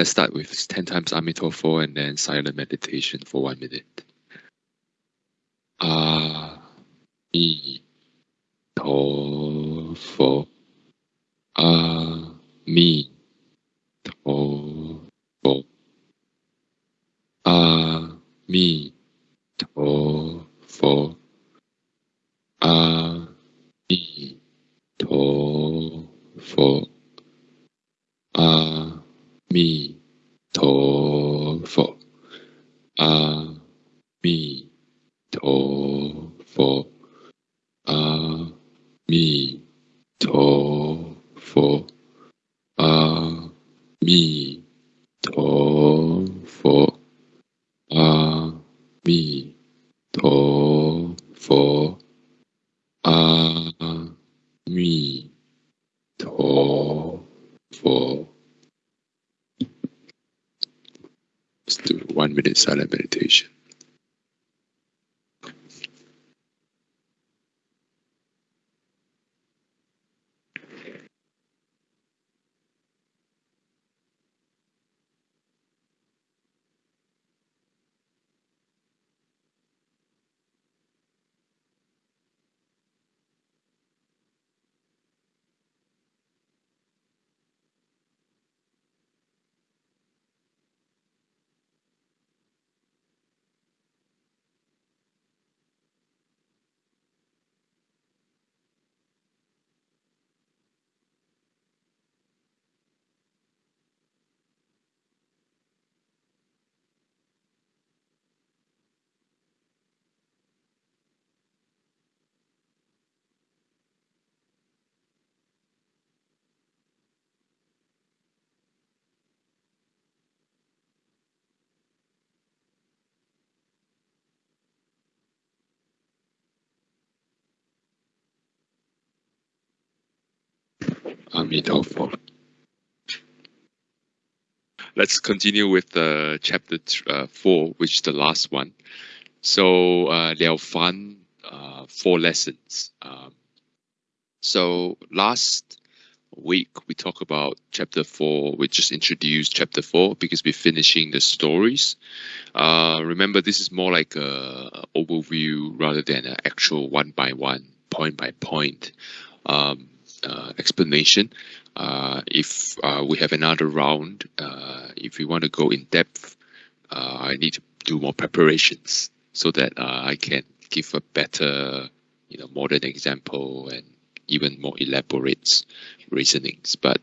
Let's start with 10 times Amitofo and then silent meditation for one minute. Ah, mi, to, Let's continue with uh, chapter uh, four, which is the last one. So, uh, Liao Fan, uh, four lessons. Um, so, last week we talked about chapter four. We just introduced chapter four because we're finishing the stories. Uh, remember, this is more like a overview rather than an actual one by one, point by point um, uh, explanation. Uh, if uh, we have another round, uh, if we want to go in depth, uh, I need to do more preparations so that I can give a better, you know, modern example and even more elaborate reasonings. But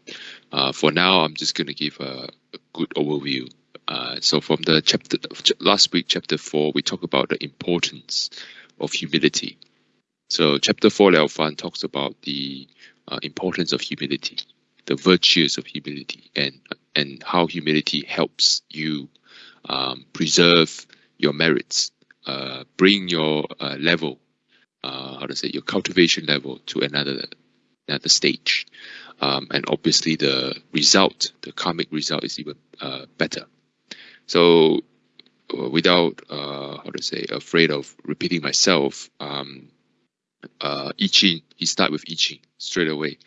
for now, I'm just going to give a, a good overview. So from the chapter last week, chapter four, we talk about the importance of humility. So chapter four, Liao Fan talks about the uh, importance of humility, the virtues of humility, and and how humility helps you um, preserve your merits, uh, bring your uh, level, uh, how to say, your cultivation level to another another stage, um, and obviously the result, the karmic result, is even uh, better. So, uh, without uh, how to say, afraid of repeating myself, um, uh, I Ching, he start with I Ching straight away.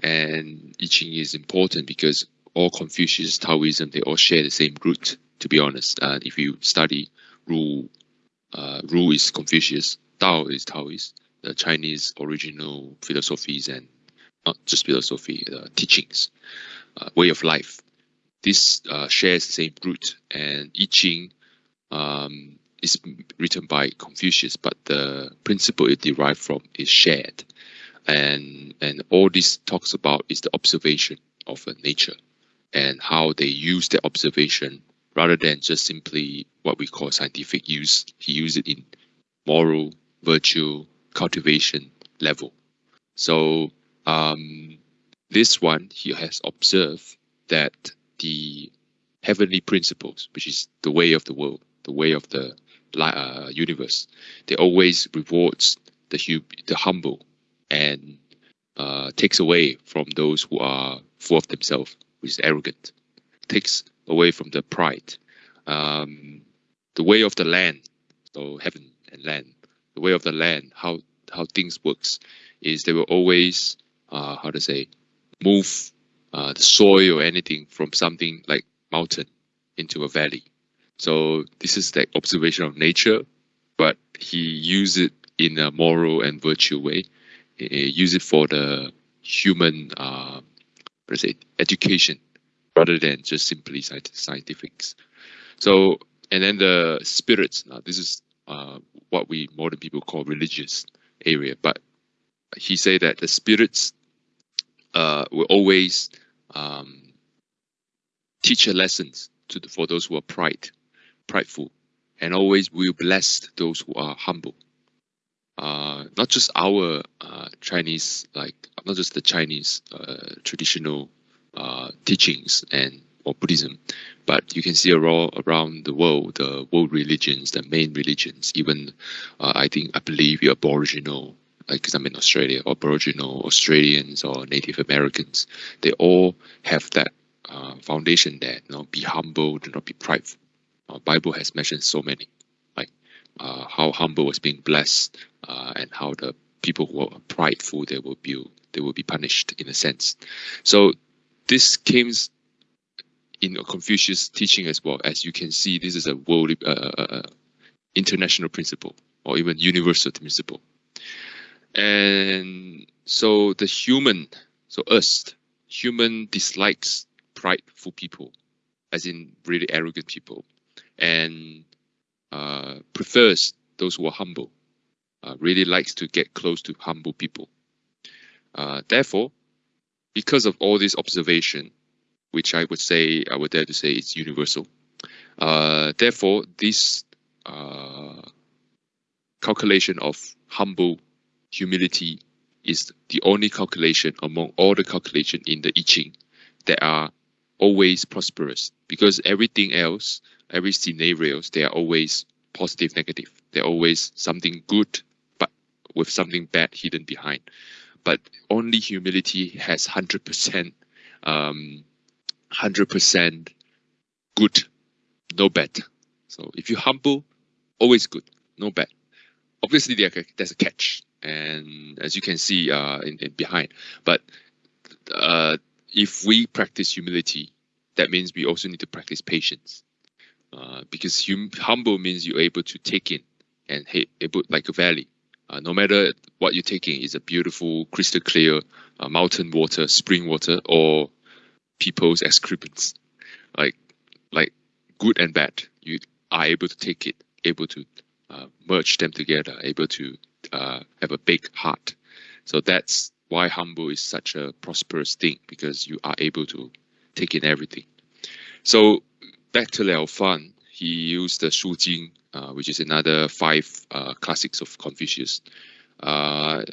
And I Ching is important because all Confucius, Taoism, they all share the same root, to be honest. If you study Ru, uh, Ru is Confucius, Tao is Taoist, the Chinese original philosophies and not just philosophy, uh, teachings, uh, way of life. This uh, shares the same root. And I Ching um, is written by Confucius, but the principle it derived from is shared. And and all this talks about is the observation of nature and how they use that observation rather than just simply what we call scientific use. He used it in moral, virtue, cultivation level. So um, this one he has observed that the heavenly principles, which is the way of the world, the way of the uh, universe, they always rewards the hu- the humble and uh, takes away from those who are full of themselves, which is arrogant, takes away from the pride. Um, the way of the land, so heaven and land, the way of the land, how how things works, is they will always uh, how to say move uh, the soil or anything from something like mountain into a valley. So this is the observation of nature, but he used it in a moral and virtual way. He use it for the human, uh, say, education rather than just simply scientifics. So, and then the spirits. Now, this is uh, what we modern people call religious area, but he said that the spirits uh, will always um, teach a lessons to the, for those who are pride, prideful, and always will bless those who are humble. Uh, not just our uh, Chinese, like not just the Chinese uh, traditional uh, teachings and or Buddhism, but you can see around around the world, the world religions, the main religions, even uh, I think I believe the Aboriginal, because I'm in Australia, Aboriginal Australians or Native Americans, they all have that uh, foundation there. You know, be humble, do not be prideful. Uh, Bible has mentioned so many, like uh, how humble was being blessed, uh, and how the people who are prideful they will be they will be punished in a sense. So this came in Confucius teaching as well. As you can see, this is a world uh, uh, uh, international principle or even universal principle. And so the human, so us, human dislikes prideful people, as in really arrogant people, and uh, prefers those who are humble. Uh, really likes to get close to humble people. Uh, therefore, because of all this observation, which I would say, I would dare to say it's universal. Uh, therefore, this uh, calculation of humble humility is the only calculation among all the calculation in the I Ching that are always prosperous because everything else, every scenarios, they are always positive, negative. They're always something good, but with something bad hidden behind but only humility has 100% um, 100% good, no bad. So if you're humble, always good, no bad. Obviously, there's a catch, and as you can see uh, in, in behind. But uh, if we practice humility, that means we also need to practice patience, uh, because hum humble means you're able to take in and able like a valley. Uh, no matter what you're taking, is a beautiful, crystal clear uh, mountain water, spring water, or people's excrements, like like good and bad, you are able to take it, able to uh, merge them together, able to uh, have a big heart. So that's why humble is such a prosperous thing because you are able to take in everything. So back to Liao Fan, he used the Shu Jing uh, which is another five uh, classics of Confucius. Uh,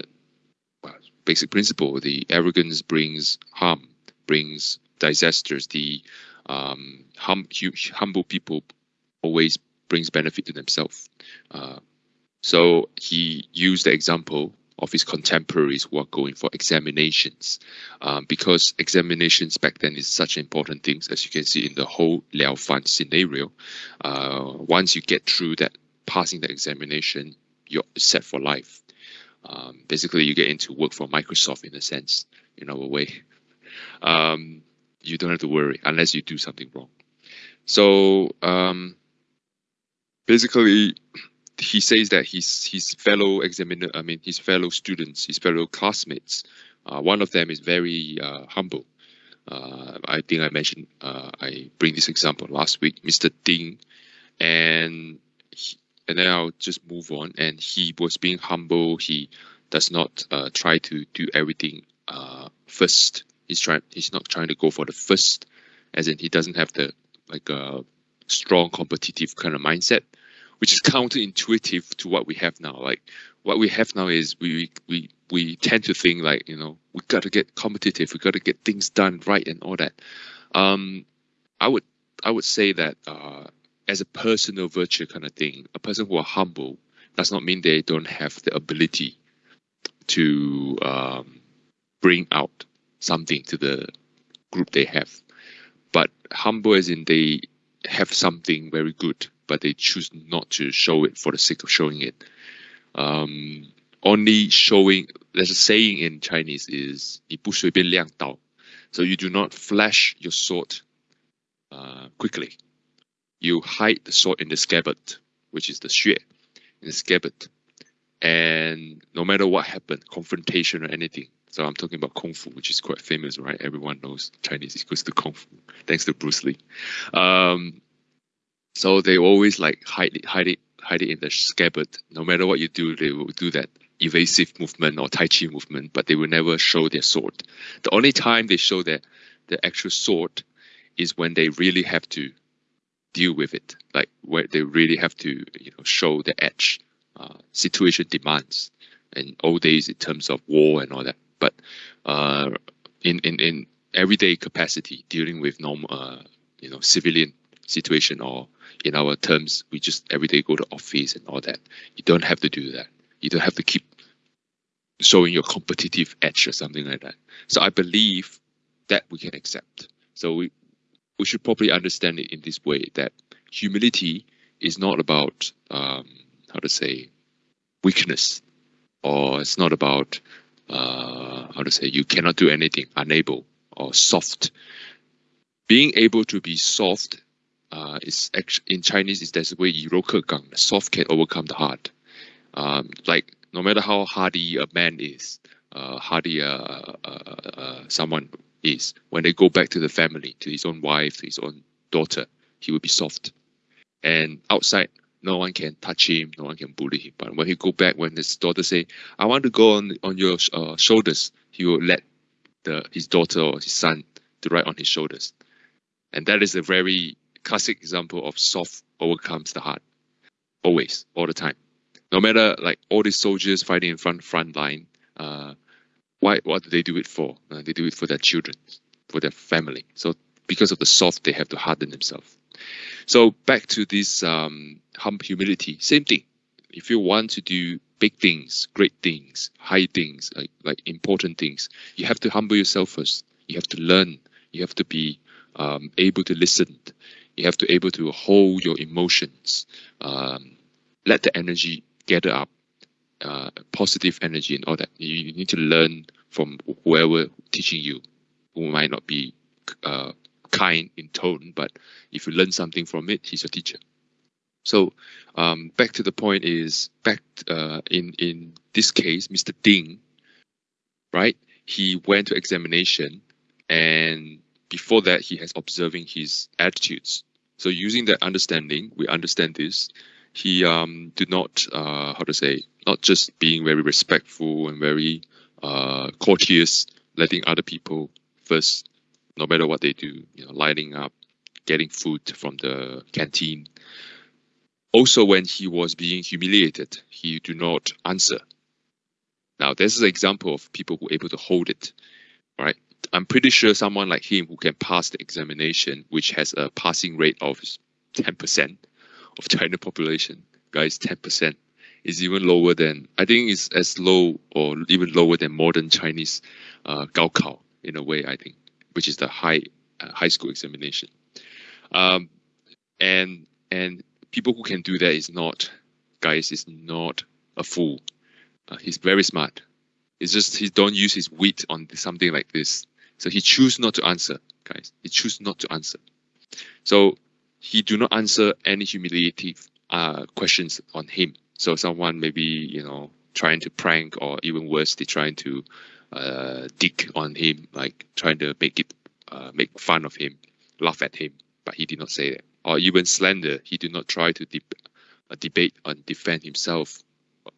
basic principle: the arrogance brings harm, brings disasters. The um, hum, humble people always brings benefit to themselves. Uh, so he used the example of his contemporaries who are going for examinations um, because examinations back then is such an important thing as you can see in the whole Liao Fan scenario. Uh, once you get through that, passing the examination, you're set for life. Um, basically, you get into work for Microsoft in a sense, in our way. Um, you don't have to worry unless you do something wrong. So um, basically, he says that his his fellow examiner, I mean his fellow students, his fellow classmates, uh, one of them is very uh, humble. Uh, I think I mentioned uh, I bring this example last week, Mr. Ding, and he, and then I'll just move on. And he was being humble. He does not uh, try to do everything uh, first. He's trying. He's not trying to go for the first, as in he doesn't have the like a strong competitive kind of mindset which is counterintuitive to what we have now. Like what we have now is we we we tend to think like you know we got to get competitive, we got to get things done right and all that. Um, I would I would say that uh, as a personal virtue kind of thing, a person who are humble does not mean they don't have the ability to um, bring out something to the group they have. But humble as in they have something very good but they choose not to show it for the sake of showing it. Um, only showing, there's a saying in Chinese is 你不随便亮刀, so you do not flash your sword uh, quickly. You hide the sword in the scabbard, which is the xue, in the scabbard. And no matter what happened, confrontation or anything. So I'm talking about Kung Fu, which is quite famous, right? Everyone knows Chinese equals to Kung Fu, thanks to Bruce Lee. Um, so they always like hide it, hide it, hide it in the scabbard. No matter what you do, they will do that evasive movement or Tai Chi movement, but they will never show their sword. The only time they show their the actual sword is when they really have to deal with it, like where they really have to you know show the edge. Uh, situation demands, in old days in terms of war and all that. But uh, in in in everyday capacity, dealing with normal uh, you know civilian situation or in our terms, we just every day go to office and all that. You don't have to do that. You don't have to keep showing your competitive edge or something like that. So I believe that we can accept. So we we should probably understand it in this way that humility is not about um, how to say weakness, or it's not about uh, how to say you cannot do anything, unable or soft. Being able to be soft uh, is actually in Chinese is there's a way gang. Soft can overcome the hard. Um, like no matter how hardy a man is, uh, hardy uh, uh, uh, someone is, when they go back to the family, to his own wife, to his own daughter, he will be soft. And outside, no one can touch him, no one can bully him. But when he go back, when his daughter say, "I want to go on on your uh, shoulders," he will let the his daughter or his son to ride on his shoulders. And that is a very classic example of soft overcomes the hard. Always, all the time. No matter like all these soldiers fighting in front front line, uh, why what do they do it for? Uh, they do it for their children, for their family. So because of the soft, they have to harden themselves. So back to this um, humility, same thing. If you want to do big things, great things, high things, like, like important things, you have to humble yourself first. You have to learn. You have to be um, able to listen. You have to able to hold your emotions. Um, let the energy gather up, uh, positive energy and all that. You, you, need to learn from whoever teaching you, who might not be uh, kind in tone, but if you learn something from it, he's your teacher. So um, back to the point is back uh, in in this case, Mr. Ding, right? He went to examination, and before that, he has observing his attitudes. So using that understanding, we understand this. He um, did not uh, how to say not just being very respectful and very uh, courteous, letting other people first no matter what they do, you know, lining up, getting food from the canteen. Also, when he was being humiliated, he do not answer. Now, this is an example of people who are able to hold it, right? I'm pretty sure someone like him who can pass the examination, which has a passing rate of 10% of China population, guys, 10% is even lower than, I think it's as low or even lower than modern Chinese uh, Gaokao in a way, I think which is the high uh, high school examination. Um, and and people who can do that is not guys is not a fool. Uh, he's very smart. It's just he don't use his wit on something like this. So he choose not to answer, guys. He choose not to answer. So he do not answer any humiliating uh, questions on him. So someone maybe you know trying to prank or even worse, they trying to uh, dig on him, like trying to make it uh, make fun of him, laugh at him, but he did not say that. Or even slander, he did not try to uh, debate and defend himself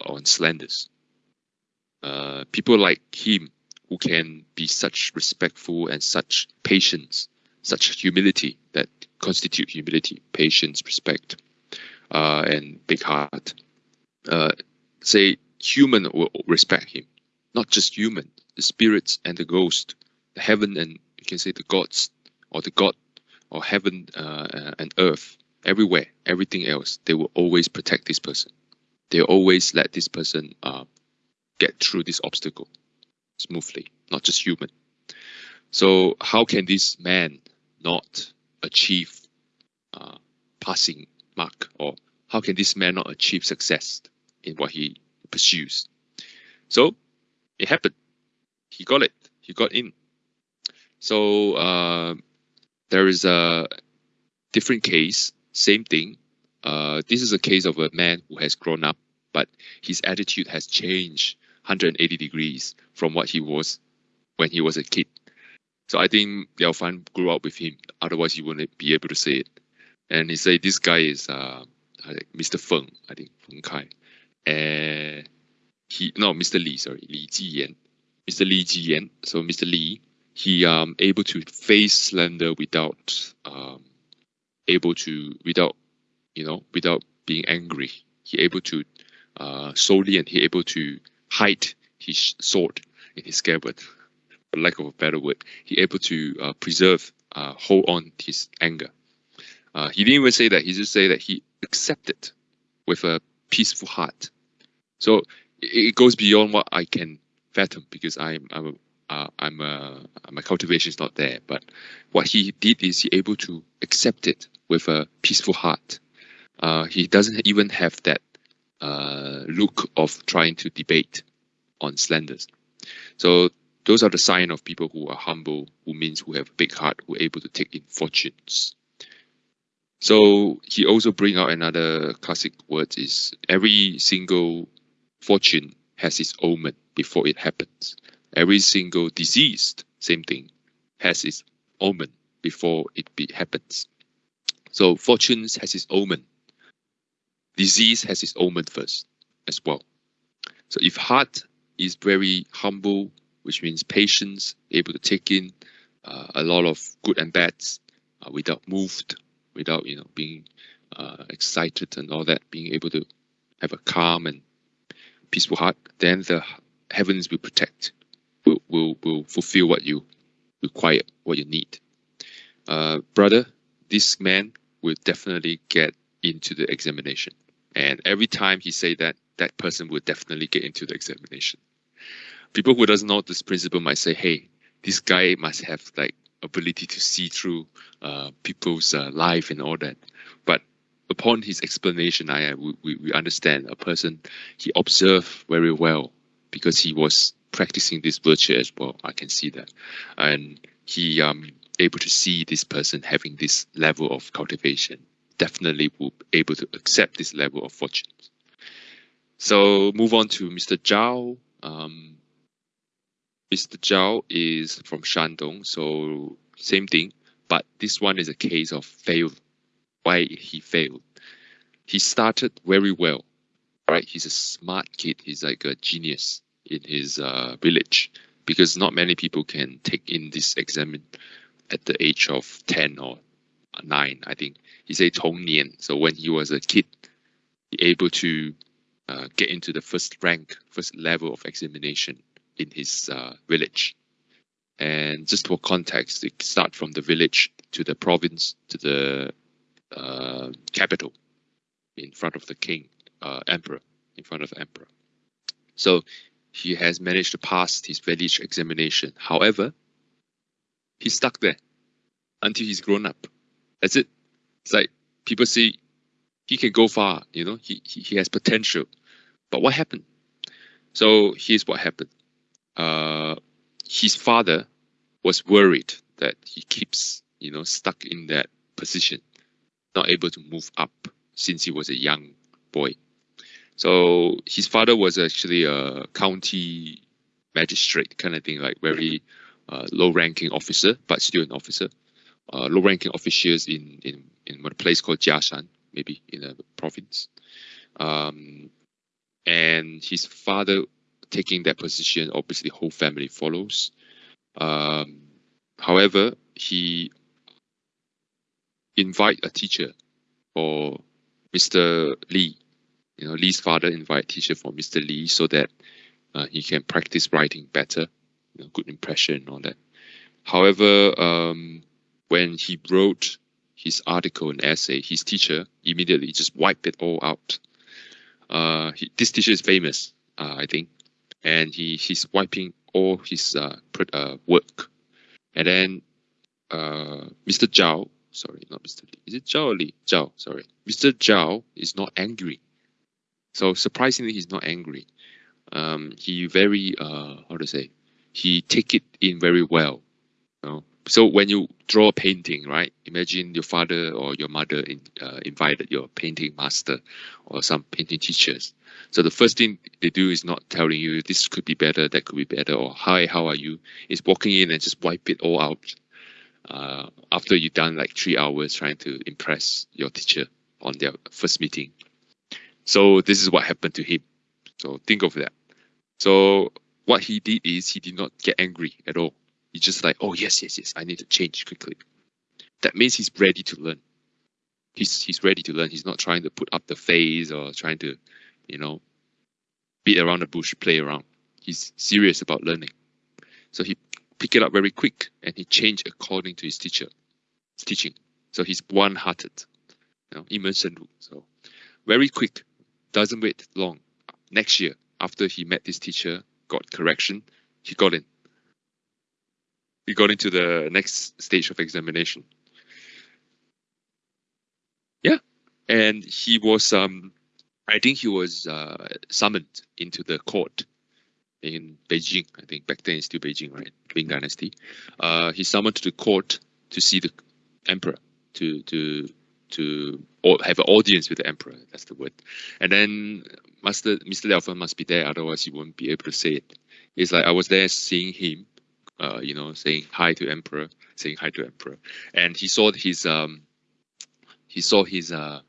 on slanders. Uh, people like him who can be such respectful and such patience, such humility that constitute humility, patience, respect, uh, and big heart. Uh, say human will respect him, not just human, the spirits and the ghost, the heaven and you can say the gods or the god or heaven uh, uh, and earth, everywhere, everything else, they will always protect this person. They always let this person uh, get through this obstacle smoothly, not just human. So how can this man not achieve uh, passing mark, or how can this man not achieve success in what he pursues? So it happened he got it. He got in. So uh, there is a different case, same thing. Uh, this is a case of a man who has grown up, but his attitude has changed 180 degrees from what he was when he was a kid. So I think Liao Fan grew up with him. Otherwise, he wouldn't be able to say it. And he said this guy is uh, Mr. Feng, I think Feng Kai, and he no Mr. Li, sorry Li Jiyan, Mr. Li Jiyan. So Mr. Li, he um able to face slander without um able to without you know without being angry. He able to uh solely and he able to hide his sword in his scabbard for lack of a better word, he able to uh, preserve, uh, hold on his anger. Uh, he didn't even say that. He just say that he accepted with a peaceful heart. So it, it goes beyond what I can fathom because I'm I'm uh, I'm uh, my cultivation is not there. But what he did is he able to accept it with a peaceful heart. Uh, he doesn't even have that Uh, look of trying to debate on slanders. So those are the sign of people who are humble, who means who have a big heart, who are able to take in fortunes. So he also bring out another classic word is every single fortune has its omen before it happens. Every single disease, same thing, has its omen before it be, happens. So fortunes has its omen. Disease has its omen first as well. So if heart is very humble, which means patience, able to take in uh, a lot of good and bads uh, without moved, without you know being uh, excited and all that, being able to have a calm and peaceful heart, then the heavens will protect, will will, will fulfill what you require, what you need. Uh, brother, this man will definitely get into the examination, and every time he say that, that person will definitely get into the examination people who doesn't know this principle might say, "Hey, this guy must have like ability to see through uh, people's uh, life and all that." But upon his explanation, I we, we understand a person he observed very well because he was practicing this virtue as well. I can see that, and he um able to see this person having this level of cultivation. Definitely will be able to accept this level of fortune. So move on to Mr. Zhao. Um, Mr. Zhao is from Shandong, so same thing, but this one is a case of fail. Why he failed? He started very well, right? He's a smart kid. He's like a genius in his uh, village because not many people can take in this exam at the age of 10 or 9, I think. He said 童年. So when he was a kid, he able to uh, get into the first rank, first level of examination in his uh, village. And just for context, it start from the village to the province to the uh, capital in front of the king, uh, emperor, in front of emperor. So he has managed to pass his village examination. However, he's stuck there until he's grown up. That's it. It's like people say he can go far, you know, he, he, he has potential. But what happened? So here's what happened uh, his father was worried that he keeps, you know, stuck in that position, not able to move up since he was a young boy. So his father was actually a county magistrate kind of thing, like very uh, low-ranking officer, but still an officer. Uh, low-ranking officials in in in a place called Jiashan, maybe in a province. Um, and his father taking that position, obviously the whole family follows. Um, however, he invite a teacher for Mr. Lee. You know, Lee's father invite teacher for Mr. Lee so that uh, he can practice writing better, you know, good impression and all that. However, um, when he wrote his article and essay, his teacher immediately just wiped it all out. Uh, he, this teacher is famous, uh, I think and he he's wiping all his uh, uh work, and then uh, Mr. Zhao, sorry, not Mr. Lee, is it Zhao or Lee? Zhao, sorry, Mr. Zhao is not angry. So surprisingly, he's not angry. Um, he very uh, how to say, he take it in very well. So when you draw a painting, right? Imagine your father or your mother in, uh, invited your painting master or some painting teachers. So the first thing they do is not telling you this could be better, that could be better, or hi, how are you? Is walking in and just wipe it all out. Uh, after you've done like three hours trying to impress your teacher on their first meeting. So this is what happened to him. So think of that. So what he did is he did not get angry at all. He's just like, oh yes, yes, yes, I need to change quickly. That means he's ready to learn. He's he's ready to learn. He's not trying to put up the face or trying to, you know, beat around the bush, play around. He's serious about learning. So he picked it up very quick and he changed according to his teacher, his teaching. So he's one-hearted, you know, immersion. So very quick, doesn't wait long. Next year, after he met this teacher, got correction, he got in we got into the next stage of examination. Yeah, and he was um, I think he was uh, summoned into the court in Beijing. I think back then it's still Beijing, right? Ming Dynasty. Uh, he summoned to the court to see the emperor to to to have an audience with the emperor. That's the word. And then Master Mr. Liao must be there, otherwise he won't be able to say it. It's like I was there seeing him uh, you know, saying hi to emperor, saying hi to emperor, and he saw his um, he saw his uh,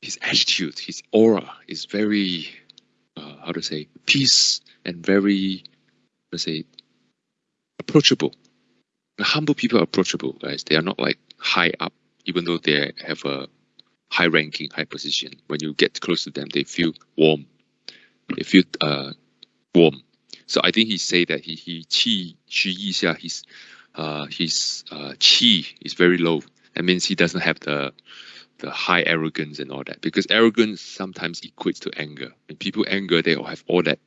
his attitude, his aura is very uh, how to say peace and very let's say approachable. The humble people are approachable, guys. They are not like high up, even though they have a high ranking, high position. When you get close to them, they feel warm. They feel uh, warm so I think he say that he he qi qi yi his uh his uh qi is very low. That means he doesn't have the the high arrogance and all that because arrogance sometimes equates to anger. When people anger, they all have all that,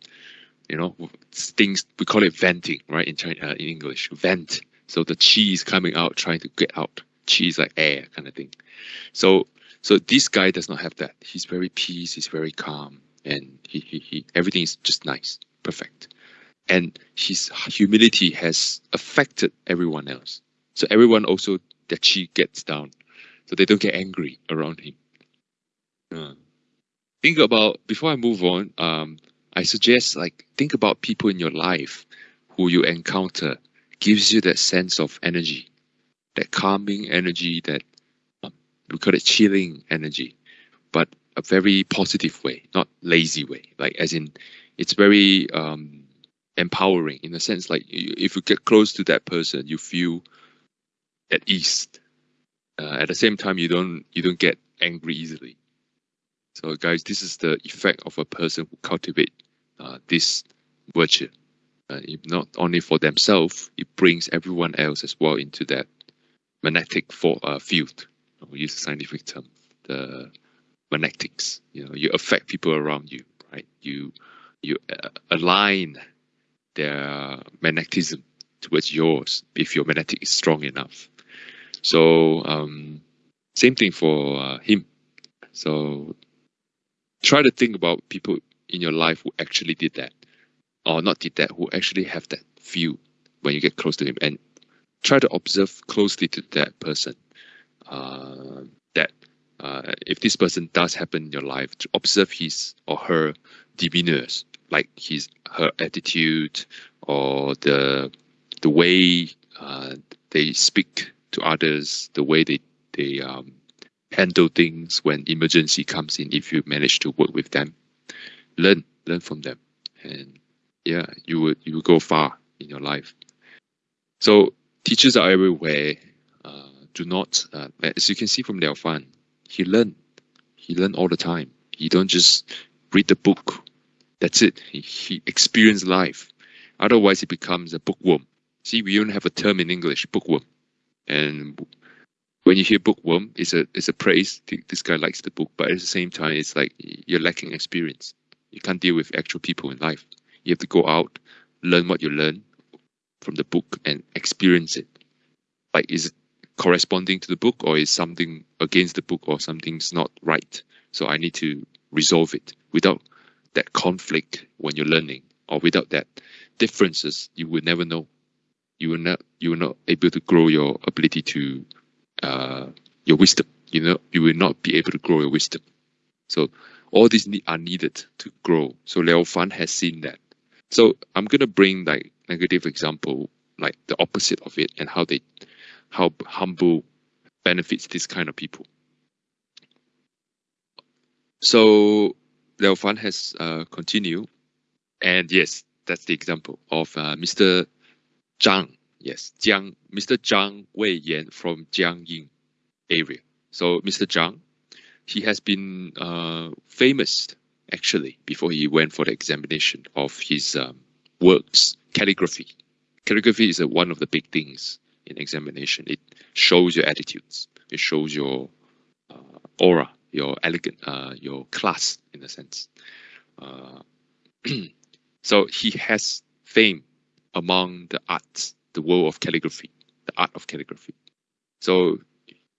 you know, things we call it venting, right? In China, in English, vent. So the chi is coming out, trying to get out. Chi is like air, kind of thing. So so this guy does not have that. He's very peace. He's very calm, and he he, he everything is just nice, perfect and his humility has affected everyone else. So everyone also that she gets down, so they don't get angry around him. Uh, think about before I move on. Um, I suggest like think about people in your life who you encounter gives you that sense of energy, that calming energy, that um, we call it chilling energy, but a very positive way, not lazy way. Like as in, it's very um, empowering in a sense like if you get close to that person you feel at ease. Uh, at the same time you don't you don't get angry easily. So guys this is the effect of a person who cultivate uh, this virtue. Uh, not only for themselves it brings everyone else as well into that magnetic for, uh, field. We use a scientific term the magnetics. You know you affect people around you right? You you uh, align their magnetism towards yours if your magnetic is strong enough. So um, same thing for uh, him. So try to think about people in your life who actually did that, or not did that, who actually have that feel when you get close to him, and try to observe closely to that person. Uh, that uh, if this person does happen in your life, to observe his or her demeanors, like his her attitude or the the way uh, they speak to others, the way they they um, handle things when emergency comes in. If you manage to work with them, learn learn from them, and yeah, you would you would go far in your life. So teachers are everywhere. Uh, do not, uh, as you can see from Liao Fan, he learned. He learned all the time. He don't just read the book that's it. He, he experienced life. Otherwise, he becomes a bookworm. See, we even have a term in English, bookworm. And when you hear bookworm, it's a it's a praise. This guy likes the book, but at the same time, it's like you're lacking experience. You can't deal with actual people in life. You have to go out, learn what you learn from the book, and experience it. Like, is it corresponding to the book, or is something against the book, or something's not right? So I need to resolve it without that conflict when you're learning, or without that differences, you will never know. you will not you will not able to grow your ability to uh, your wisdom. You know, you will not be able to grow your wisdom. So all these need, are needed to grow. So Liao Fan has seen that. So I'm gonna bring like negative example, like the opposite of it, and how they, how humble benefits this kind of people. So Liao Fan has uh, continued, and yes, that's the example of uh, Mr. Zhang. Yes, Jiang, Mr. Zhang Weiyan from Jiangyin area. So Mr. Zhang, he has been uh, famous actually before he went for the examination of his um, works, calligraphy. Calligraphy is a, one of the big things in examination. It shows your attitudes. It shows your uh, aura, your elegant, uh, your class in a sense. Uh, so he has fame among the arts, the world of calligraphy, the art of calligraphy. So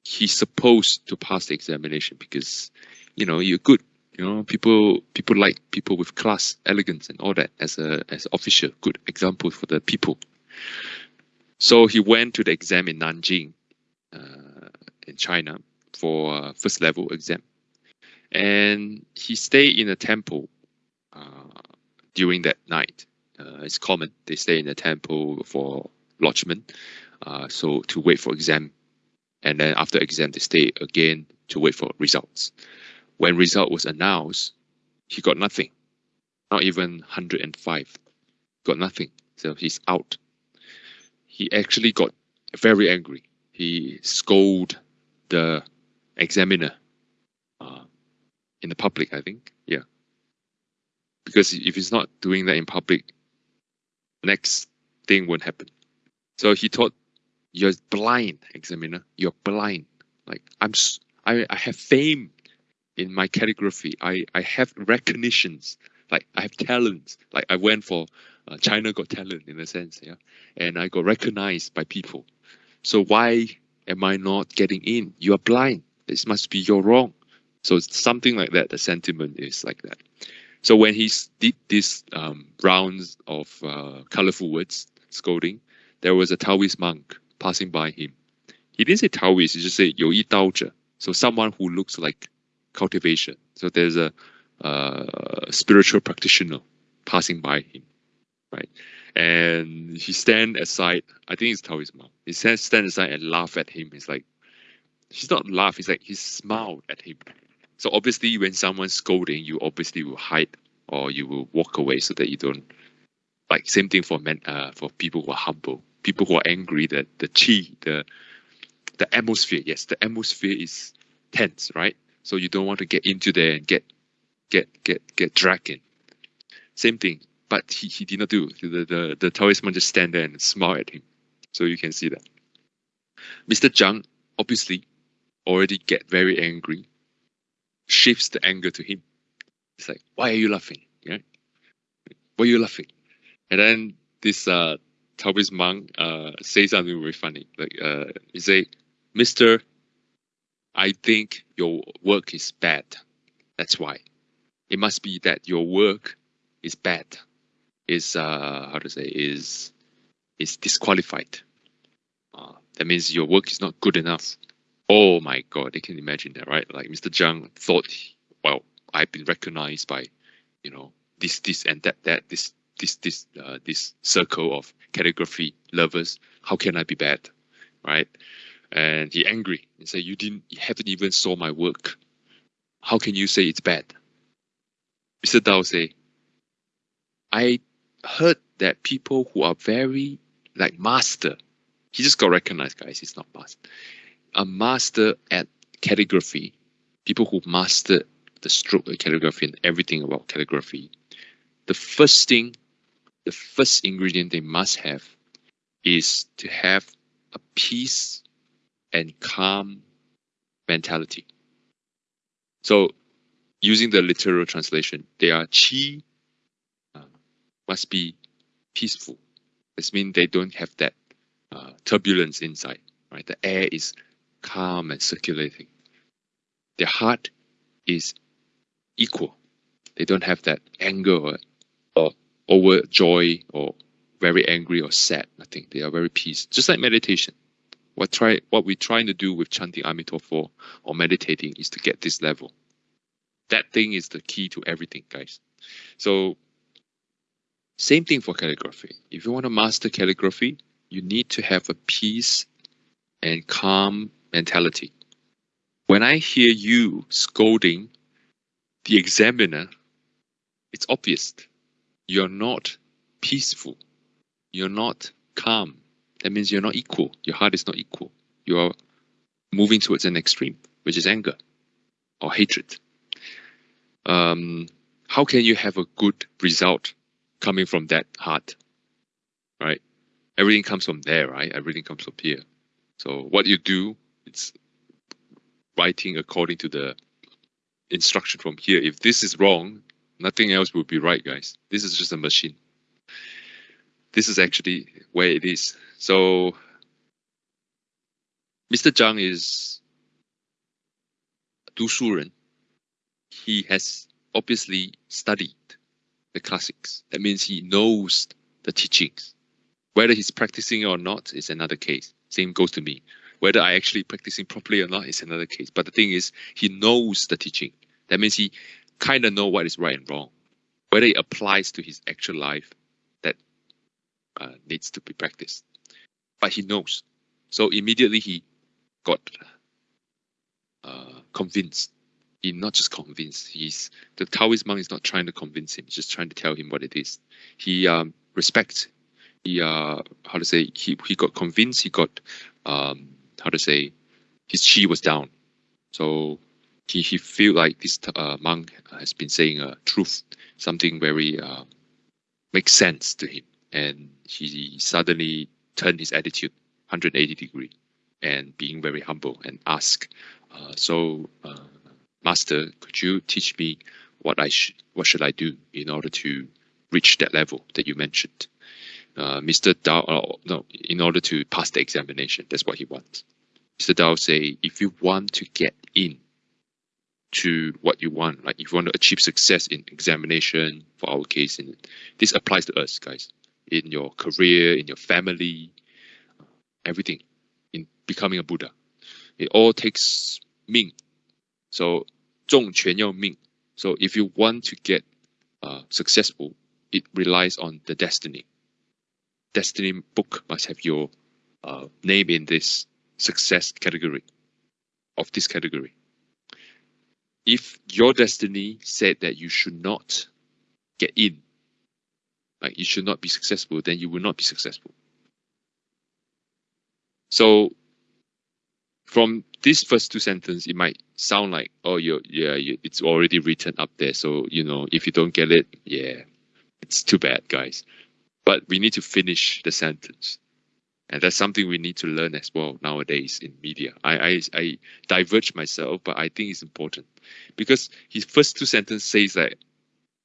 he's supposed to pass the examination because, you know, you're good. You know, people people like people with class, elegance, and all that as a as official good example for the people. So he went to the exam in Nanjing, uh, in China, for uh, first level exam, and he stayed in a temple uh, during that night. Uh, it's common they stay in a temple for lodgement, so to wait for exam, and then after exam they stay again to wait for results. When result was announced, he got nothing, not even 105, got nothing. So he's out. He actually got very angry. He scolded the examiner uh, in the public, I think. Yeah. Because if he's not doing that in public, next thing won't happen. So he thought, you're blind, examiner. You're blind. Like I'm, I, I have fame in my calligraphy. I, I have recognitions. Like I have talents. Like I went for uh, China Got Talent in a sense, yeah, and I got recognized by people. So why am I not getting in? You are blind. This must be your wrong. So it's something like that. The sentiment is like that. So when he did these um, rounds of uh, colorful words scolding, there was a Taoist monk passing by him. He didn't say Taoist, he just said Yoi Daoja. So someone who looks like cultivation. So there's a uh, spiritual practitioner passing by him, right? And he stand aside. I think it's Taoist monk. He stands stand aside and laugh at him. He's like, he's not laugh. He's like he smiled at him. So obviously, when someone's scolding, you obviously will hide or you will walk away so that you don't. Like same thing for men, uh, for people who are humble, people who are angry. That the chi, the the atmosphere. Yes, the atmosphere is tense, right? So you don't want to get into there and get get get get dragged in. Same thing, but he, he did not do. The the the Taoist man just stand there and smile at him. So you can see that. Mr. Zhang obviously already get very angry, shifts the anger to him. It's like, why are you laughing? Yeah, why are you laughing? And then this uh Taoist monk uh say something very funny. Like uh he say, Mister I think your work is bad. That's why. It must be that your work is bad. Is uh how to say is is disqualified. Uh, that means your work is not good enough. Oh my god, I can imagine that, right? Like Mr. Zhang thought, well, I've been recognized by, you know, this, this, and that, that, this, this, this, uh, this circle of calligraphy lovers. How can I be bad, right? and he angry and say, "You didn't, you haven't even saw my work. How can you say it's bad?" Mr. Dao say, "I heard that people who are very like master, he just got recognized, guys. He's not master. A master at calligraphy, people who master the stroke of calligraphy and everything about calligraphy. The first thing, the first ingredient they must have is to have a peace and calm mentality. So, using the literal translation, they are chi uh, must be peaceful. This means they don't have that uh, turbulence inside. Right, the air is calm and circulating. Their heart is equal. They don't have that anger or, or overjoy or very angry or sad. Nothing. They are very peace. Just like meditation. What try what we're trying to do with chanting Amitofo or meditating is to get this level. That thing is the key to everything, guys. So same thing for calligraphy. If you want to master calligraphy, you need to have a peace and calm mentality. When I hear you scolding the examiner, it's obvious you're not peaceful. You're not calm. That means you're not equal. Your heart is not equal. You're moving towards an extreme, which is anger or hatred. Um, how can you have a good result coming from that heart? Right? Everything comes from there, right? Everything comes from here. So what you do, it's writing according to the instruction from here. If this is wrong, nothing else will be right, guys. This is just a machine. This is actually where it is. So Mr. Zhang is Du Shuren. He has obviously studied the classics. That means he knows the teachings. Whether he's practicing or not is another case. Same goes to me. Whether I actually practicing properly or not is another case. But the thing is, he knows the teaching. That means he kind of know what is right and wrong. Whether it applies to his actual life, that uh, needs to be practiced. But he knows. So immediately he got uh, convinced. He not just convinced. He's the Taoist monk is not trying to convince him. He's just trying to tell him what it is. He um, respects. He uh, how to say he he got convinced. He got um, how to say his chi was down. So he he feel like this uh, monk has been saying a truth, something very uh, makes sense to him, and he suddenly turned his attitude 180 degree, and being very humble and ask, uh, so uh, master, could you teach me what I should what should I do in order to reach that level that you mentioned? Uh, Mr. Dao, uh, no, in order to pass the examination, that's what he wants. Mr. Dao say, if you want to get in to what you want. Like if you want to achieve success in examination, for our case, in this applies to us, guys, in your career, in your family, everything, in becoming a Buddha. It all takes Ming. So 重全要命. So if you want to get uh, successful, it relies on the destiny. Destiny book must have your uh, name in this success category of this category if your destiny said that you should not get in, like you should not be successful, then you will not be successful. So from this first two sentences, it might sound like, oh, you yeah, you, it's already written up there. So, you know, if you don't get it, yeah, it's too bad, guys. But we need to finish the sentence. And that's something we need to learn as well nowadays in media. I, I, I diverge myself, but I think it's important because his first two sentences says that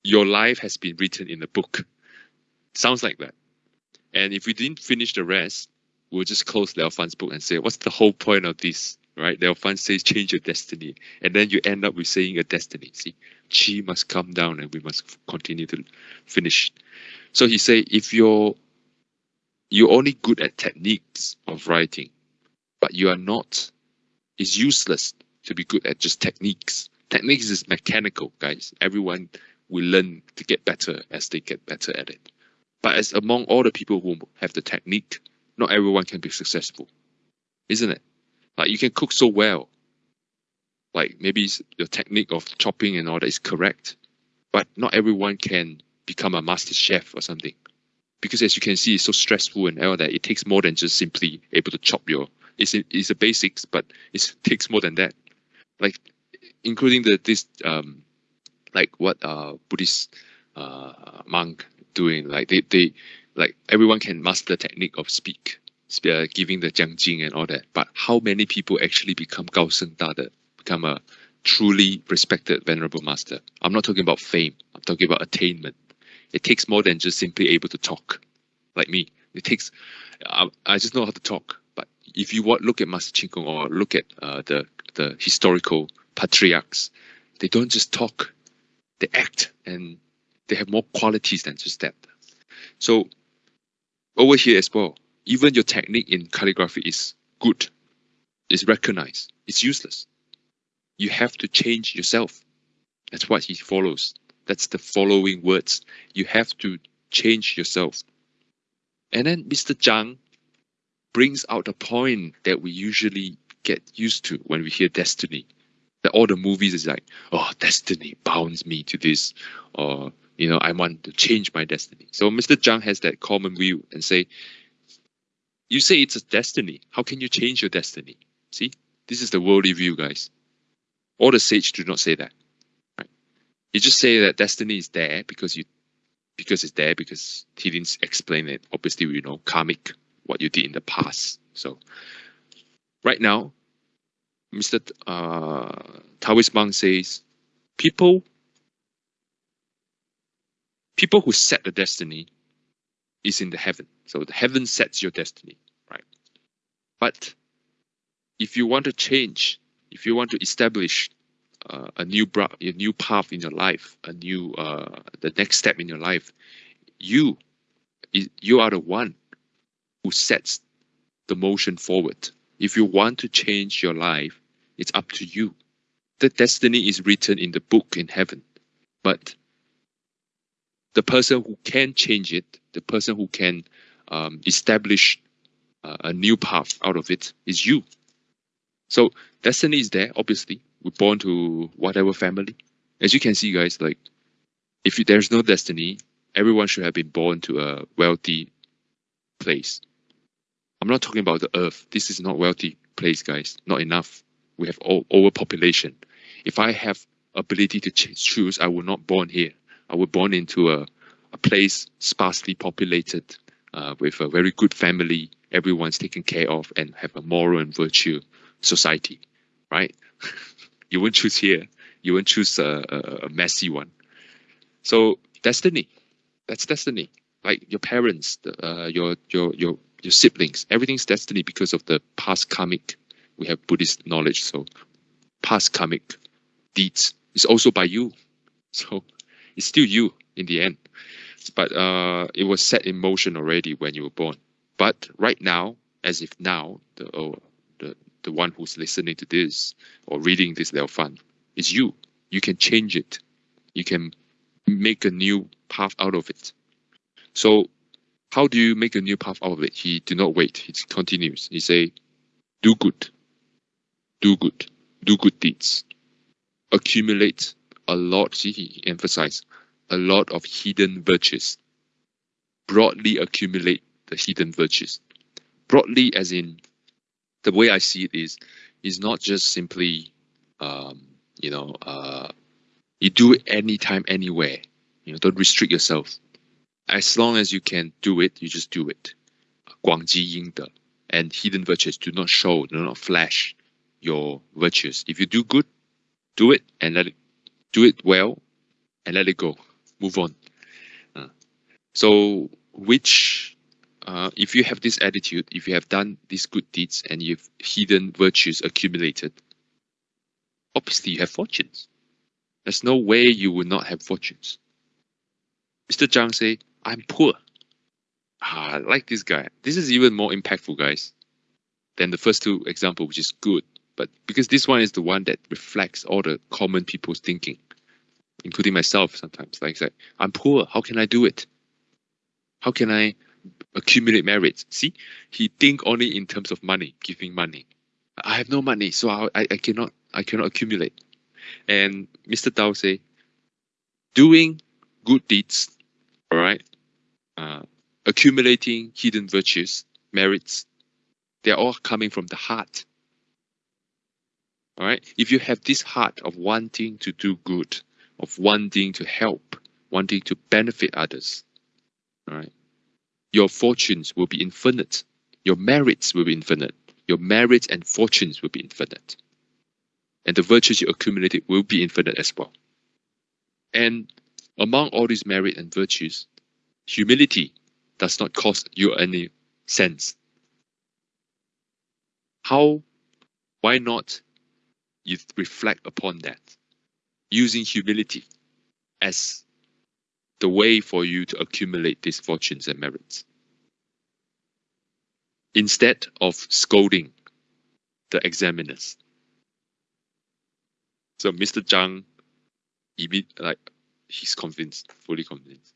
your life has been written in a book. Sounds like that. And if we didn't finish the rest, we'll just close Liao Fan's book and say, what's the whole point of this? Right? Liao Fan says, change your destiny. And then you end up with saying a destiny. See, Chi must come down and we must continue to finish. So he say, if you're you're only good at techniques of writing, but you are not. It's useless to be good at just techniques. Techniques is mechanical, guys. Everyone will learn to get better as they get better at it. But as among all the people who have the technique, not everyone can be successful, isn't it? Like you can cook so well, like maybe your technique of chopping and all that is correct, but not everyone can become a master chef or something because as you can see, it's so stressful and all that. It takes more than just simply able to chop your. It's it's the basics, but it takes more than that. Like including the this um, like what uh Buddhist uh monk doing. Like they they like everyone can master the technique of speak, uh, giving the Jiangjing and all that. But how many people actually become Gao Sheng Da become a truly respected venerable master? I'm not talking about fame. I'm talking about attainment it takes more than just simply able to talk, like me. It takes, I, I just know how to talk. But if you want, look at Master Chin Kung or look at uh, the the historical patriarchs, they don't just talk, they act, and they have more qualities than just that. So over here as well. Even your technique in calligraphy is good, is recognized. It's useless. You have to change yourself. That's what he follows. That's the following words. You have to change yourself. And then Mr. Zhang brings out a point that we usually get used to when we hear destiny. That all the movies is like, oh, destiny bounds me to this, or you know, I want to change my destiny. So Mr. Zhang has that common view and say, you say it's a destiny. How can you change your destiny? See, this is the worldly view, guys. All the sage do not say that. You just say that destiny is there because you because it's there because he didn't explain it. Obviously, you know, karmic, what you did in the past. So right now, Mr. Uh, Taoist monk says, people, people who set the destiny is in the heaven. So the heaven sets your destiny, right? But if you want to change, if you want to establish uh, a new a new path in your life, a new uh, the next step in your life, you you are the one who sets the motion forward. If you want to change your life, it's up to you. The destiny is written in the book in heaven, but the person who can change it, the person who can um, establish uh, a new path out of it is you. So destiny is there, obviously, we're born to whatever family. As you can see, guys, like if you, there's no destiny, everyone should have been born to a wealthy place. I'm not talking about the earth. This is not wealthy place, guys. Not enough. We have all, overpopulation. If I have ability to choose, I would not born here. I would born into a, a place sparsely populated uh, with a very good family. Everyone's taken care of and have a moral and virtue society, right? You won't choose here. You won't choose a, a, a messy one. So destiny, that's destiny. Like your parents, uh, your your your your siblings, everything's destiny because of the past karmic. We have Buddhist knowledge, so past karmic deeds is also by you. So it's still you in the end. But uh, it was set in motion already when you were born. But right now, as if now, the oh, the the one who's listening to this or reading this Liao Fan is you. You can change it. You can make a new path out of it. So how do you make a new path out of it? He did not wait. He continues. He say, do good, do good, do good deeds, accumulate a lot. See, he emphasized a lot of hidden virtues. Broadly accumulate the hidden virtues. Broadly, as in the way I see it is, is not just simply, um, you know, uh, you do it anytime, anywhere. You know, don't restrict yourself. As long as you can do it, you just do it. 广积阴德 and hidden virtues do not show, do not flash your virtues. If you do good, do it and let it, do it well and let it go. Move on. Uh, so which uh, if you have this attitude, if you have done these good deeds and you've hidden virtues accumulated, obviously you have fortunes. There's no way you will not have fortunes. Mr. Zhang say, I'm poor. Ah, I like this guy. This is even more impactful, guys, than the first two example, which is good. But because this one is the one that reflects all the common people's thinking, including myself sometimes. Like, like I'm poor. How can I do it? How can I accumulate merits. See, he think only in terms of money, giving money. I have no money, so I, I, I cannot I cannot accumulate. And Mr. Tao say, doing good deeds, all right, uh, accumulating hidden virtues, merits, they're all coming from the heart. All right, if you have this heart of wanting to do good, of wanting to help, wanting to benefit others, all right, your fortunes will be infinite. Your merits will be infinite. Your merits and fortunes will be infinite. And the virtues you accumulated will be infinite as well. And among all these merit and virtues, humility does not cost you any sense. How, why not you reflect upon that using humility as the way for you to accumulate these fortunes and merits. instead of scolding the examiners. So Mr. Zhang, like he's convinced, fully convinced.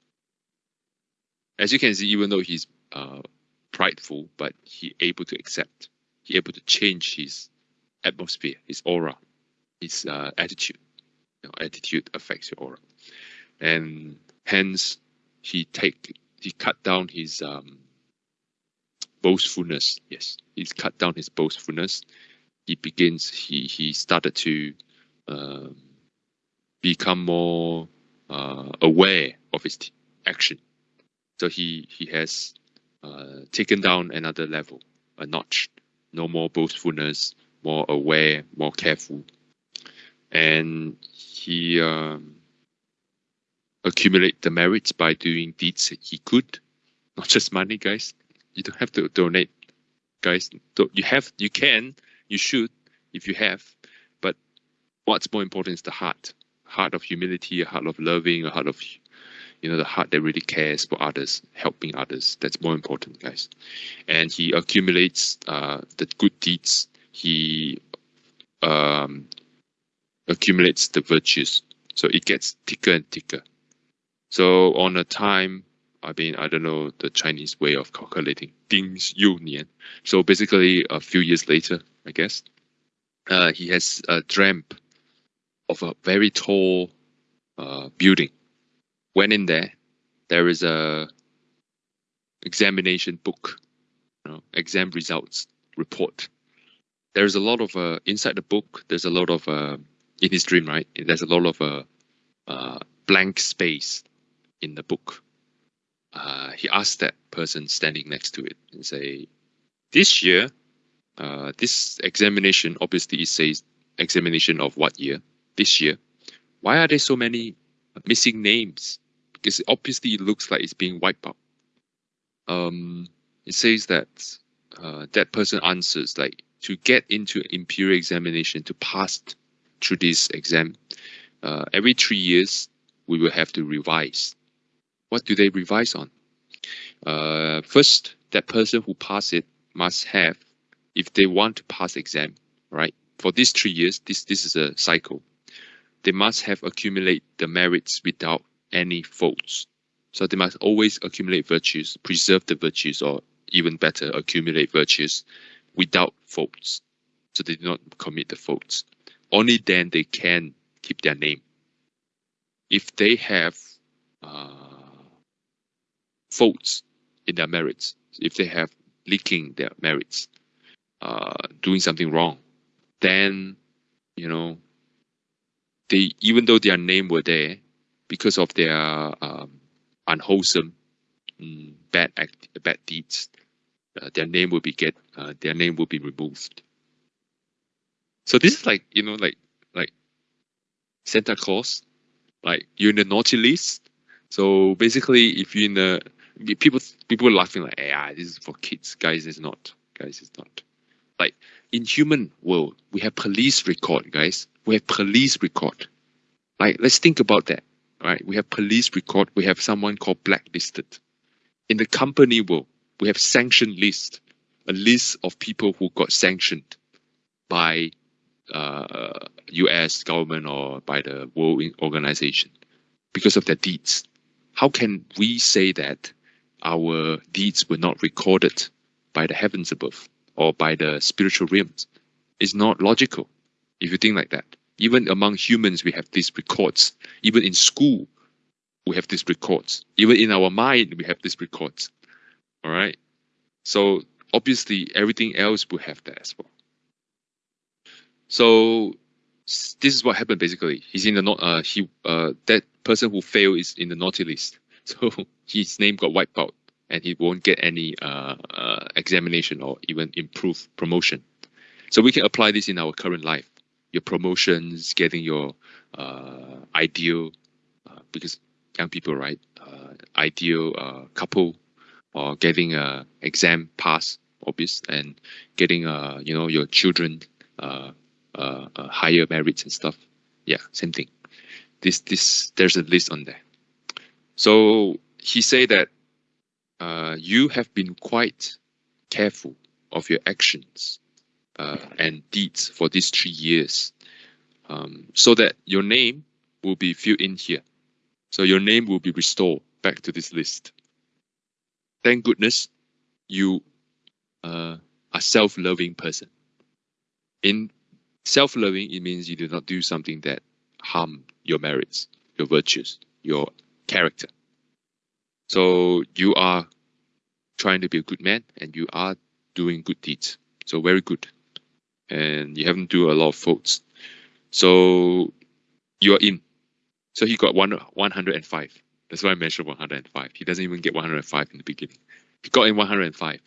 As you can see, even though he's uh, prideful, but he able to accept, he able to change his atmosphere, his aura, his uh, attitude. You know, attitude affects your aura, and hence he take he cut down his um, boastfulness. Yes, he's cut down his boastfulness. He begins. He he started to um, become more uh, aware of his action. So he he has uh, taken down another level, a notch. No more boastfulness, more aware, more careful, and he um, accumulate the merits by doing deeds he could, not just money, guys. You don't have to donate, guys. You have, you can, you should, if you have. But what's more important is the heart, heart of humility, a heart of loving, a heart of, you know, the heart that really cares for others, helping others. That's more important, guys. And he accumulates uh, the good deeds. He um, accumulates the virtues. So it gets thicker and thicker. So on a time, I mean, I don't know the Chinese way of calculating things. Union. So basically, a few years later, I guess, uh, he has a dreamt of a very tall uh, building. Went in there. There is a examination book, you know, exam results report. There is a lot of uh, inside the book. There's a lot of uh, in his dream, right? There's a lot of uh, uh, blank space in the book. Uh, he asked that person standing next to it and say, "This year, uh, this examination obviously it says examination of what year? This year. Why are there so many missing names? Because obviously it looks like it's being wiped out. Um, it says that uh, that person answers like to get into imperial examination to pass through this exam, uh, every three years we will have to revise. What do they revise on? Uh, first, that person who pass it must have, if they want to pass exam, right? For these three years, this this is a cycle. They must have accumulate the merits without any faults. So they must always accumulate virtues, preserve the virtues, or even better, accumulate virtues without faults. So they do not commit the faults only then they can keep their name. If they have uh, faults in their merits, if they have leaking their merits, uh, doing something wrong, then you know they even though their name were there because of their um, unwholesome mm, bad act bad deeds, uh, their name will be get uh, their name will be removed. So this is like you know like like Santa Claus, like you're in the naughty list. So basically, if you're in the people people are laughing like, ah, this is for kids, guys. It's not, guys. It's not. Like in human world, we have police record, guys. We have police record. Like let's think about that. Right? We have police record. We have someone called blacklisted. In the company world, we have sanction list, a list of people who got sanctioned by uh, U.S. government or by the World Organization because of their deeds. How can we say that our deeds were not recorded by the heavens above or by the spiritual realms? It's not logical if you think like that. Even among humans, we have these records. Even in school, we have these records. Even in our mind, we have these records. All right. So obviously, everything else will have that as well. So this is what happened basically. He's in the not uh he uh that person who failed is in the naughty list. So his name got wiped out and he won't get any uh, uh examination or even improve promotion. So we can apply this in our current life. Your promotions, getting your uh ideal uh, because young people right uh, ideal uh, couple or getting a exam pass obvious and getting uh you know your children higher merits and stuff. Yeah, same thing. This this there's a list on there. So he said that uh, you have been quite careful of your actions uh, and deeds for these three years, um, so that your name will be filled in here. So your name will be restored back to this list. Thank goodness you uh, are self-loving person. In self-loving, it means you do not do something that harm your merits, your virtues, your character. So you are trying to be a good man and you are doing good deeds. So very good. And you haven't do a lot of faults. So you are in. So he got one 105. That's why I mentioned 105. He doesn't even get 105 in the beginning. He got in 105.